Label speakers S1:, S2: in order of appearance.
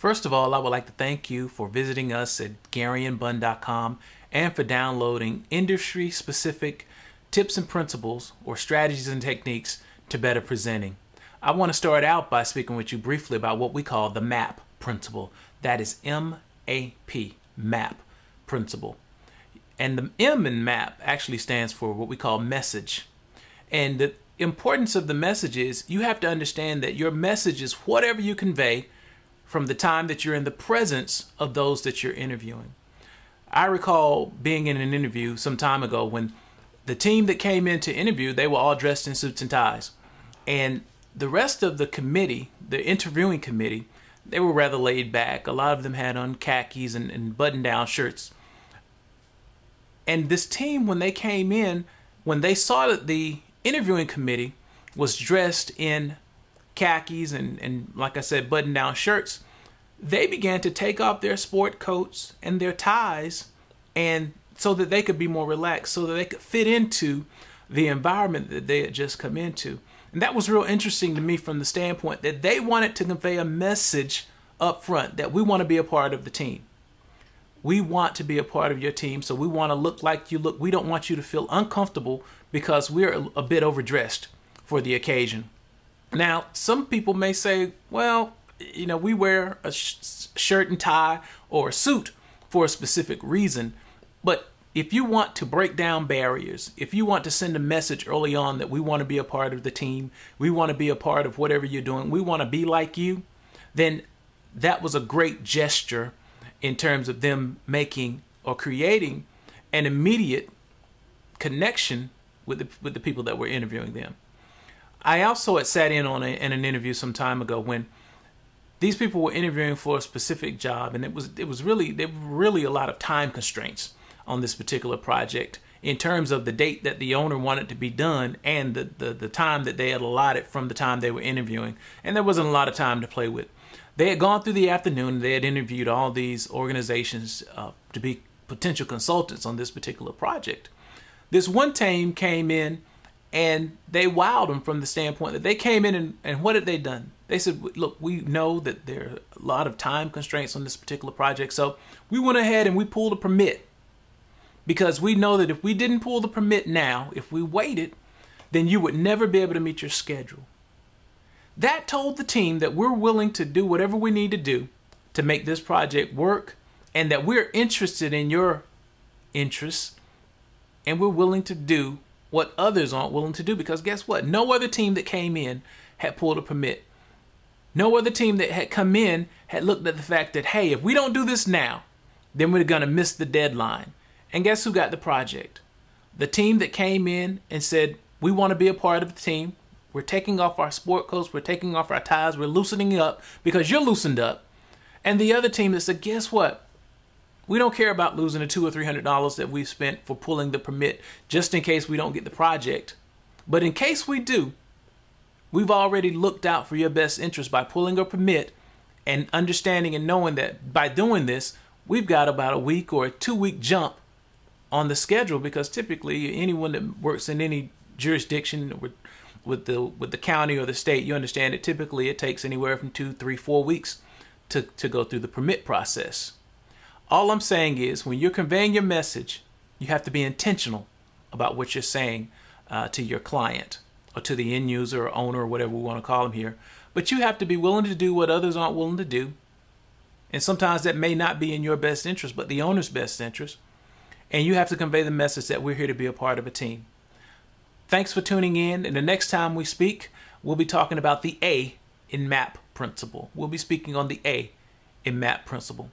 S1: First of all, I would like to thank you for visiting us at GaryandBunn.com and for downloading industry specific tips and principles or strategies and techniques to better presenting. I want to start out by speaking with you briefly about what we call the MAP principle. That is M A P, MAP principle. And the M in MAP actually stands for what we call message. And the importance of the message is you have to understand that your message is whatever you convey from the time that you're in the presence of those that you're interviewing. I recall being in an interview some time ago when the team that came in to interview, they were all dressed in suits and ties. And the rest of the committee, the interviewing committee, they were rather laid back. A lot of them had on khakis and, and button down shirts. And this team, when they came in, when they saw that the interviewing committee was dressed in khakis and, and like I said, button down shirts, they began to take off their sport coats and their ties and so that they could be more relaxed, so that they could fit into the environment that they had just come into. And that was real interesting to me from the standpoint that they wanted to convey a message up front that we want to be a part of the team. We want to be a part of your team, so we want to look like you look. We don't want you to feel uncomfortable because we're a bit overdressed for the occasion. Now, some people may say, well, you know, we wear a sh- shirt and tie or a suit for a specific reason. But if you want to break down barriers, if you want to send a message early on that we want to be a part of the team, we want to be a part of whatever you're doing, we want to be like you, then that was a great gesture in terms of them making or creating an immediate connection with the, with the people that were interviewing them. I also had sat in on a, in an interview some time ago when these people were interviewing for a specific job, and it was it was really there were really a lot of time constraints on this particular project in terms of the date that the owner wanted to be done and the, the, the time that they had allotted from the time they were interviewing. And there wasn't a lot of time to play with. They had gone through the afternoon, they had interviewed all these organizations uh, to be potential consultants on this particular project. This one team came in and they wowed them from the standpoint that they came in and, and what had they done? They said, look, we know that there are a lot of time constraints on this particular project, so we went ahead and we pulled a permit because we know that if we didn't pull the permit now, if we waited, then you would never be able to meet your schedule. That told the team that we're willing to do whatever we need to do to make this project work and that we're interested in your interests and we're willing to do what others aren't willing to do because guess what? No other team that came in had pulled a permit. No other team that had come in had looked at the fact that, hey, if we don't do this now, then we're going to miss the deadline. And guess who got the project? The team that came in and said, we want to be a part of the team. We're taking off our sport coats, we're taking off our ties, we're loosening up because you're loosened up. And the other team that said, guess what? We don't care about losing the two or three hundred dollars that we've spent for pulling the permit just in case we don't get the project. But in case we do, we've already looked out for your best interest by pulling a permit and understanding and knowing that by doing this, we've got about a week or a two week jump on the schedule because typically anyone that works in any jurisdiction with with the with the county or the state, you understand that typically it takes anywhere from two, three, four weeks to, to go through the permit process. All I'm saying is when you're conveying your message, you have to be intentional about what you're saying uh, to your client or to the end user or owner or whatever we want to call them here. But you have to be willing to do what others aren't willing to do. And sometimes that may not be in your best interest, but the owner's best interest. And you have to convey the message that we're here to be a part of a team. Thanks for tuning in. And the next time we speak, we'll be talking about the A in MAP principle. We'll be speaking on the A in MAP principle.